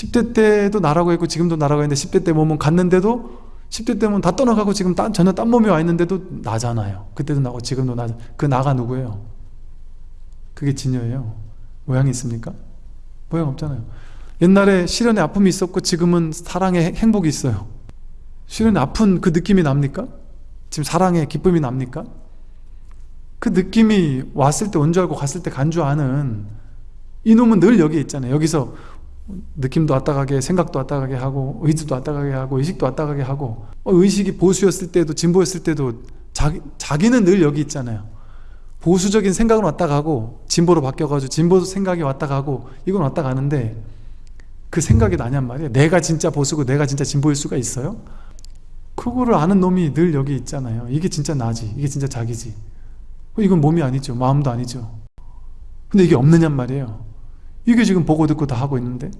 10대 때도 나라고 했고 지금도 나라고 했는데 10대 때 몸은 갔는데도 10대 때면 다 떠나가고 지금 딴, 전혀 딴 몸이 와 있는데도 나잖아요 그때도 나고 지금도 나. 그 나가 누구예요? 그게 진여예요 모양이 있습니까? 모양 없잖아요 옛날에 시련의 아픔이 있었고 지금은 사랑의 행복이 있어요 시련의 아픈 그 느낌이 납니까? 지금 사랑의 기쁨이 납니까? 그 느낌이 왔을 때 온 줄 알고 갔을 때 간 줄 아는 이놈은 늘 여기 있잖아요 여기서 느낌도 왔다 가게 생각도 왔다 가게 하고 의지도 왔다 가게 하고 의식도 왔다 가게 하고 어, 의식이 보수였을 때도 진보였을 때도 자기, 자기는 늘 여기 있잖아요. 보수적인 생각은 왔다 가고 진보로 바뀌어가지고 진보 생각이 왔다 가고 이건 왔다 가는데 그 생각이 나냔 말이에요. 내가 진짜 보수고 내가 진짜 진보일 수가 있어요? 그거를 아는 놈이 늘 여기 있잖아요. 이게 진짜 나지 이게 진짜 자기지. 어, 이건 몸이 아니죠 마음도 아니죠. 근데 이게 없느냔 말이에요. 이게 지금 보고 듣고 다 하고 있는데